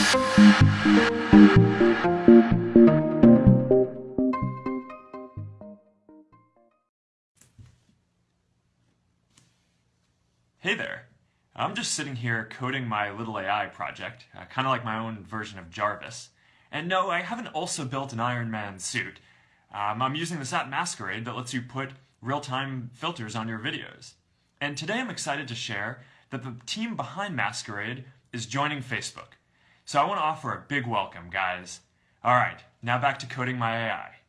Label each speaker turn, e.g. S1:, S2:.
S1: Hey there. I'm just sitting here coding my little AI project, uh, kind of like my own version of Jarvis. And no, I haven't also built an Iron Man suit. Um, I'm using this app Masquerade that lets you put real-time filters on your videos. And today I'm excited to share that the team behind Masquerade is joining Facebook. So I want to offer a big welcome, guys. All right, now back to coding my AI.